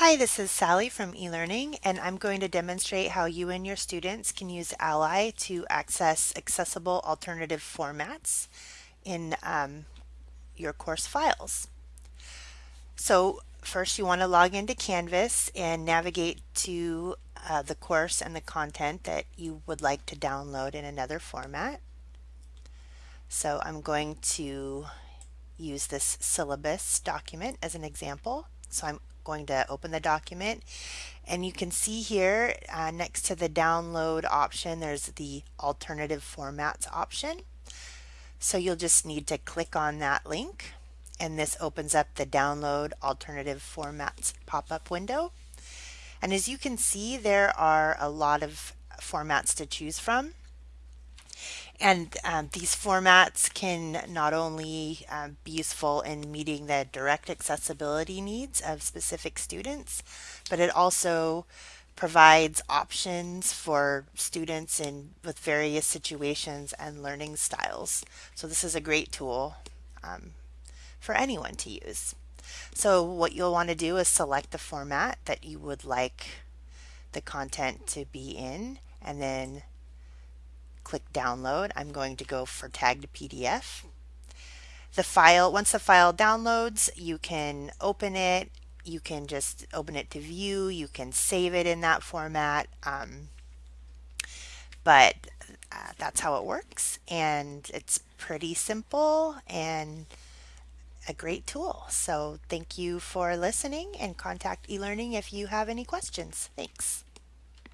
Hi, this is Sally from eLearning, and I'm going to demonstrate how you and your students can use Ally to access accessible alternative formats in um, your course files. So first you want to log into Canvas and navigate to uh, the course and the content that you would like to download in another format. So I'm going to use this syllabus document as an example. So I'm going to open the document and you can see here uh, next to the download option there's the alternative formats option. So you'll just need to click on that link and this opens up the download alternative formats pop-up window. And as you can see there are a lot of formats to choose from. And um, these formats can not only um, be useful in meeting the direct accessibility needs of specific students, but it also provides options for students in with various situations and learning styles. So this is a great tool um, for anyone to use. So what you'll want to do is select the format that you would like the content to be in and then click download. I'm going to go for tagged PDF. The file, once the file downloads, you can open it. You can just open it to view. You can save it in that format. Um, but uh, that's how it works. And it's pretty simple and a great tool. So thank you for listening and contact eLearning if you have any questions. Thanks.